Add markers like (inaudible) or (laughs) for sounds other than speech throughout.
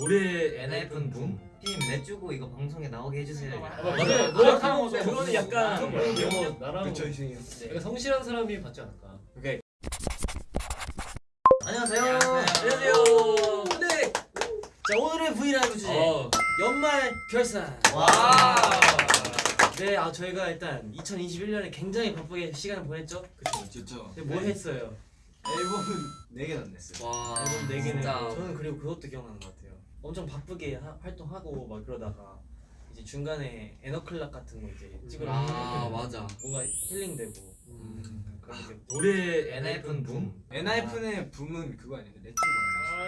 올해 엔하이픈 붐. 팀 내주고 이거 방송에 나오게 해주세요. 아, 맞아요. 맞아요. 노력하는 그거는. 약간 이거 나랑 그쵸 약간 성실한 사람이 받지 않을까. 오케이. 안녕하세요. 안녕하세요. 네. 자 오늘의 브이라이브 주제 어. 연말 결산 와. 네 아 저희가 일단 2021년에 굉장히 바쁘게 시간을 보냈죠 그쵸 근데 뭐 했어요? 앨범은 4개나 냈어요 와. 앨범 4개는 진짜. 저는 그리고 그것도 기억나는 것 같아요 엄청 바쁘게 하- 활동하고 막 그러다가 이제 중간에 에너클락 같은 거 이제 찍으러 아 맞아. 뭔가 힐링되고 음. 그런 게 올해 엔하이픈 붐. 엔하이픈의 붐은 그거 아닌데 레츠고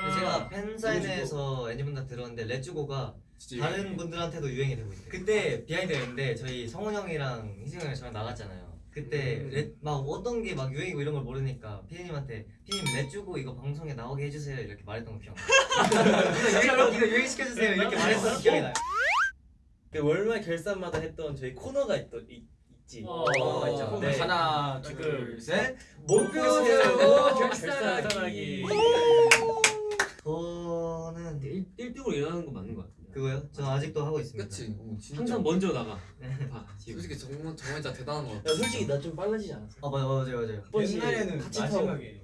아. 제가 팬사인회에서 애니분들 들었는데 레츠고가 다른 분들한테도 유행이 되고 있대요. 그때 비하인드였는데 저희 성훈 형이랑 희승 형이랑 저랑 나갔잖아요. 그때 음. 레- 막 어떤 게 막 유행이고 이런 걸 모르니까 피디님한테 피디님 내주고 이거 방송에 나오게 해주세요 이렇게 말했던 거 기억나요. (laughs) 이거 유행 이거 유행 시켜주세요 이렇게 말했던 거 기억이 나요. 그 월말 결산마다 했던 저희 코너가 있, 있, 있지 어. 코너가 있죠 네. 하나 그- 둘셋 목표 세우고 세우고 결산하기. 결산하기 저는 1등으로 일어나는 거 맞는 거 같은데. 그거요? 저 아직도 하고 있습니다. 그치? 어. 항상 먼저 나가. 봐, (laughs) 지금. 솔직히 정말 정말 진짜 대단한 것야 같아. 솔직히 나 좀 빨라지지 않았어? 아 맞아 맞아요 맞아요. 옛날에는 같이 마지막에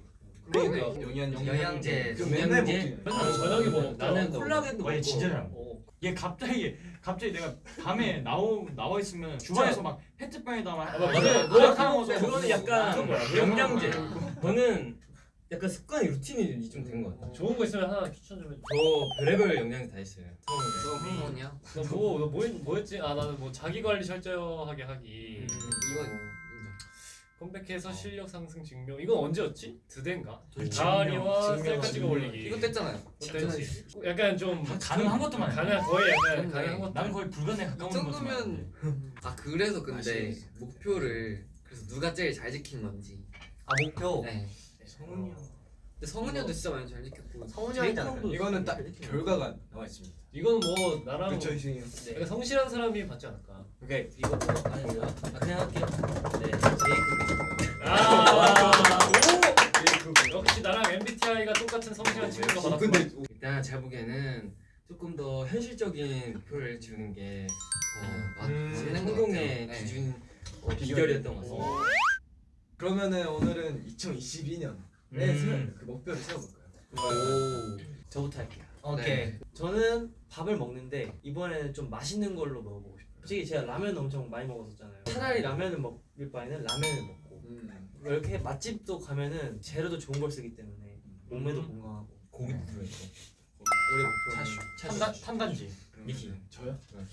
그러니까. 영양제 영양제. 그 맨날 해 나는 저녁에 뭐 나는. 콜라겐도 먹고. 진짜 잘 어. 얘 갑자기 갑자기 내가 밤에 나오 나와 있으면 주방에서 막 페트병에다 막 아. 노력하는 거죠. 그거는 약간. 영양제. 저는 약간 습관이 루틴이 좀 된 것 같아요. 좋은 거 있으면 하나 추천 좀 해줘. 저 별의별 영양제 다 있어요. 처음에. 너 뭐냐? 너뭐 뭐, 뭐 했지? 아 나는 뭐 자기 관리 철저하게 하기. 이건 인정. 컴백해서 실력 상승 증명. 이건 언제였지? 드대인가? 가을이와 증명, 셀카 찍어 올리기. 이것도 했잖아요. 했지. 약간 좀 가능한 것도만 해. 가능 거의 약간 가능한 것도. 난 거의 불가능에 이 가까운 것만 정도면 아 그래서 근데. 목표를 그래서 누가 제일 잘 지킨 건지. 아 목표. 네. 성훈이 형 근데 성훈이 형도 진짜 많이 잘 지켰고. 성훈이? 형도 이거는 딱 결과가 나와 있습니다 이건 뭐 나랑 그쵸 이승이 형 네. 약간 성실한 사람이 받지 않을까. 오케이 이거 뭐 아니 뭐야? 아 그냥 할게요 네 제이크 아, 오! 역시 나랑 MBTI가 똑같은 성실한 친구가 어, 받았구나. 근데 일단 제가 보기에는 조금 더 현실적인 목표를 지우는 게더 어, 음, 맞는 것 성공의. 네. 기준 어, 비결이었던 것 같습니다. 그러면은 오늘은 2022년 음. 그 목표를 세워볼까요? 오. 저부터 할게요 오케이. 네. 저는 밥을 먹는데 이번에는 좀 맛있는 걸로 먹어보고 싶어요 솔직히 제가 라면 엄청 많이 먹었었잖아요 차라리 라면을 먹을 바에는 라면을 먹고 음. 이렇게 맛집도 가면은 재료도 좋은 걸 쓰기 때문에 몸매도 음. 건강하고 고기도 들어있고. 올해 목표는 차슈. 탄단 탄단지. 미키. 저요? 네.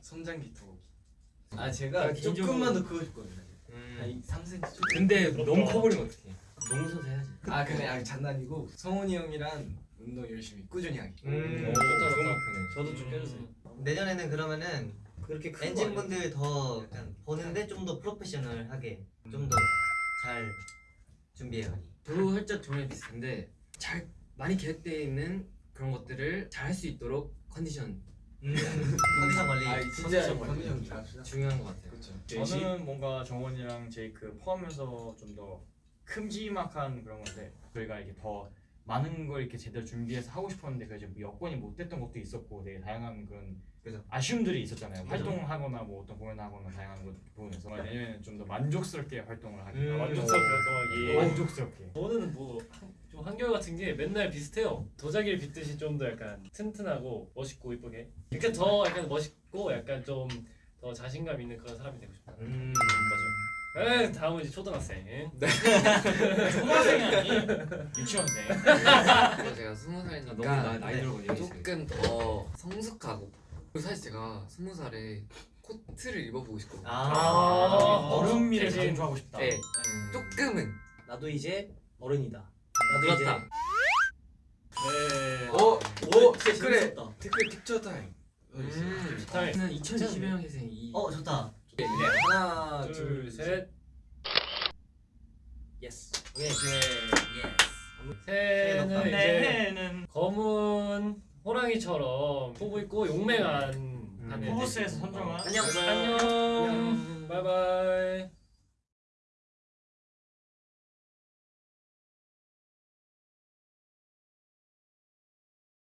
성장기 토아 아, 제가 개인적으로- 조금만 더 크고 싶거든요 음. 한 3cm 근데 너무 커버리면 어떡해. 농구선수 해야지. 아 근데 아 장난이고 성훈이 형이랑 운동 열심히 꾸준히 하기 음. 오, 좋다, 좋은 좋다. 목표네. 저도 좀 껴주세요 내년에는 그러면은 그렇게 큰거 엔진 아니에요? 분들 더 약간 보는데 좀 더 프로페셔널하게 좀 더 잘 준비해요. 저도 살짝 저랑 비슷한데 잘 많이 계획되어 있는 그런 것들을 잘 할 수 있도록 컨디션 음. 컨디션 관리. 아 진짜 컨디션 관리. 컨디션 잘합시다 중요한 것 같아요. 그렇죠 저는 뭔가 정원이랑 제이크 포함해서 좀 더 큼지막한 그런 건데 저희가 이게 더 많은 걸 이렇게 제대로 준비해서 하고 싶었는데 그래서 뭐 여건이 못 됐던 것도 있었고 되게 다양한 그런 그죠. 아쉬움들이 있었잖아요. 활동하거나 뭐 어떤 공연하거나 다양한 것 부분에서 내년에는 좀 더 만족스럽게 활동을 하기. 음. 만족스럽게 활동하기. 만족스럽게. 저는 뭐 좀 한결 같은 게 맨날 비슷해요. 도자기를 빗듯이 좀 더 약간 튼튼하고 멋있고 이쁘게. 이렇게 더 약간 멋있고 약간 좀 더 자신감 있는 그런 사람이 되고 싶다. 음. 맞아. 에 다음은 이제 초등학생. (laughs) 초등학생이 아니 (laughs) 유치원생. 그래서 제가 스무 아, 너무 살이니까 나, 나이 들어 보니 조금 더 성숙하고 그리고 사실 제가 스무 살에 코트를 입어보고 싶거든요. 아. 얼음미를 대신- 강조하고 싶다. 네, 조금은 나도 이제 어른이다 나도 그렇다. 네. 오! 이제 오! 진짜 댓글에 재밌었다. 댓글 픽처 타임 어. 음. 타임. 저는 2021년생 이어 좋다. 네, 하나 둘, 셋. 예스 오케이. 새는 네. 이제 새해는 검은 호랑이처럼 포부 있고 용맹한 한 애. 포브스에서 선정한 안녕. 안녕.